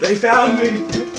They found me!